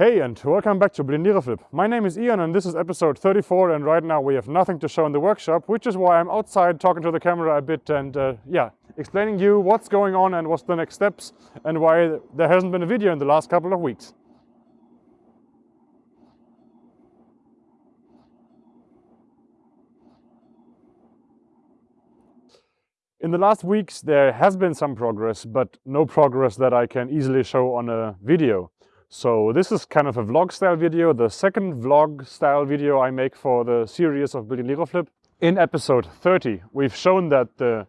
Hey and welcome back to Liroflip. My name is Ian and this is episode 34 and right now we have nothing to show in the workshop, which is why I'm outside talking to the camera a bit and uh, yeah, explaining you what's going on and what's the next steps and why there hasn't been a video in the last couple of weeks. In the last weeks there has been some progress, but no progress that I can easily show on a video. So this is kind of a vlog style video, the second vlog style video I make for the series of building Liroflip. In episode 30, we've shown that the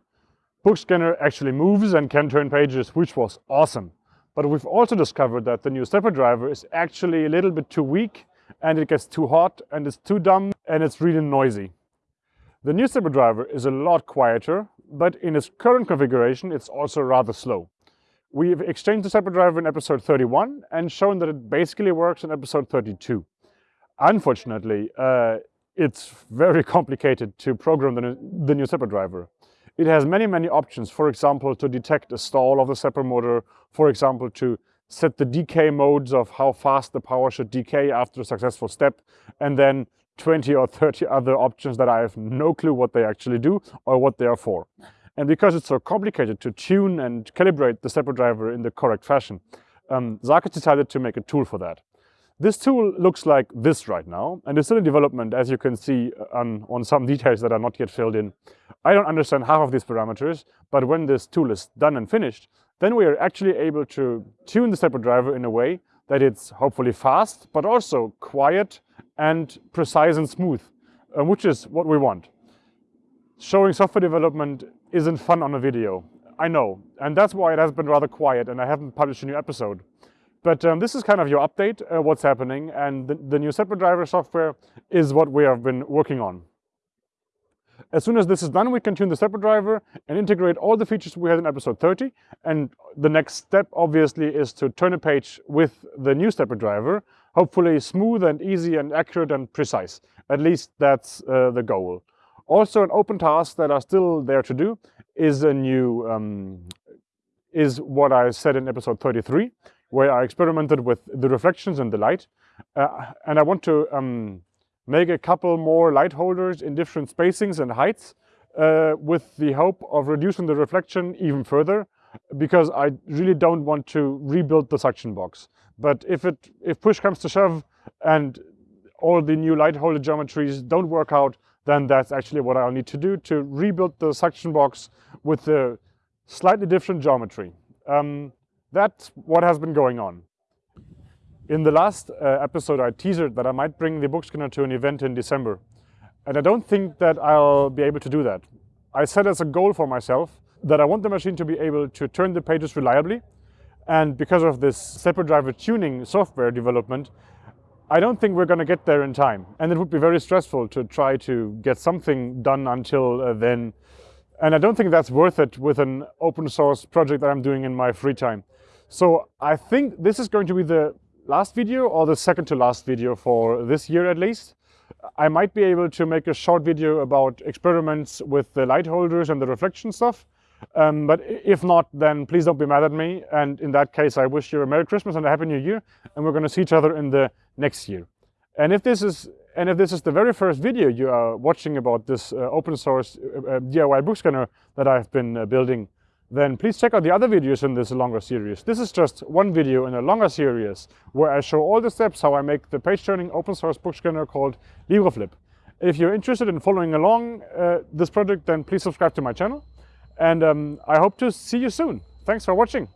book scanner actually moves and can turn pages, which was awesome. But we've also discovered that the new stepper driver is actually a little bit too weak and it gets too hot and it's too dumb and it's really noisy. The new stepper driver is a lot quieter, but in its current configuration, it's also rather slow. We've exchanged the stepper driver in episode 31 and shown that it basically works in episode 32. Unfortunately, uh, it's very complicated to program the, the new driver. It has many, many options, for example, to detect a stall of the stepper motor, for example, to set the decay modes of how fast the power should decay after a successful step, and then 20 or 30 other options that I have no clue what they actually do or what they are for. And because it's so complicated to tune and calibrate the stepper driver in the correct fashion, um, decided to make a tool for that. This tool looks like this right now, and it's still in development, as you can see uh, on, on some details that are not yet filled in. I don't understand half of these parameters, but when this tool is done and finished, then we are actually able to tune the stepper driver in a way that it's hopefully fast, but also quiet and precise and smooth, uh, which is what we want. Showing software development isn't fun on a video. I know, and that's why it has been rather quiet and I haven't published a new episode. But um, this is kind of your update, uh, what's happening, and the, the new stepper driver software is what we have been working on. As soon as this is done, we can tune the stepper driver and integrate all the features we had in episode 30. And the next step, obviously, is to turn a page with the new stepper driver, hopefully smooth and easy and accurate and precise. At least that's uh, the goal. Also, an open task that are still there to do is a new, um, is what I said in episode 33, where I experimented with the reflections and the light. Uh, and I want to um, make a couple more light holders in different spacings and heights uh, with the hope of reducing the reflection even further because I really don't want to rebuild the suction box. But if it if push comes to shove and all the new light holder geometries don't work out, then that's actually what I'll need to do to rebuild the suction box with a slightly different geometry. Um, that's what has been going on. In the last uh, episode, I teased that I might bring the book scanner to an event in December. And I don't think that I'll be able to do that. I set as a goal for myself that I want the machine to be able to turn the pages reliably. And because of this stepper driver tuning software development, I don't think we're going to get there in time. And it would be very stressful to try to get something done until uh, then. And I don't think that's worth it with an open source project that I'm doing in my free time. So I think this is going to be the last video or the second to last video for this year at least. I might be able to make a short video about experiments with the light holders and the reflection stuff. Um, but if not, then please don't be mad at me. And in that case, I wish you a Merry Christmas and a Happy New Year. And we're going to see each other in the next year. And if this is and if this is the very first video you are watching about this uh, open source uh, uh DIY book scanner that I've been uh, building, then please check out the other videos in this longer series. This is just one video in a longer series where I show all the steps how I make the page turning open source book scanner called Liroflip. If you're interested in following along uh, this project, then please subscribe to my channel. And um, I hope to see you soon. Thanks for watching.